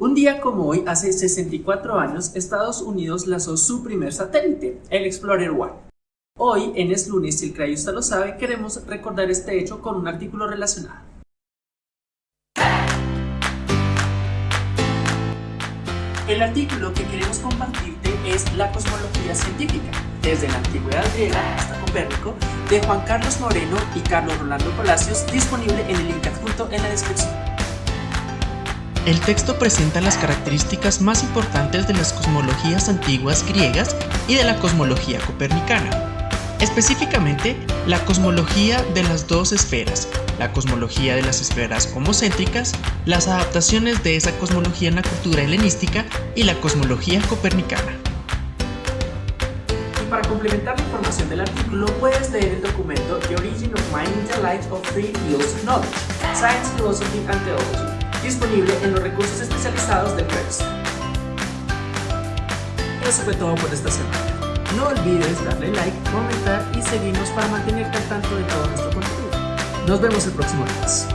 Un día como hoy, hace 64 años, Estados Unidos lanzó su primer satélite, el Explorer One. Hoy, en Es Lunes, si el crayusta lo sabe, queremos recordar este hecho con un artículo relacionado. El artículo que queremos compartirte es La cosmología científica, desde la antigüedad griega hasta Copérnico, de Juan Carlos Moreno y Carlos Rolando Palacios, disponible en el link adjunto en la descripción. El texto presenta las características más importantes de las cosmologías antiguas griegas y de la cosmología copernicana. Específicamente, la cosmología de las dos esferas, la cosmología de las esferas homocéntricas, las adaptaciones de esa cosmología en la cultura helenística y la cosmología copernicana. Y para complementar la información del artículo, puedes leer el documento The Origin of Mind in the Light of Three Fields Knowledge, Science, Philosophy and Theology, disponible en los recursos especializados del Press. Eso fue todo por esta semana. No olvides darle like, comentar y seguirnos para mantenerte al tanto de todo nuestro contenido. Nos vemos el próximo lunes.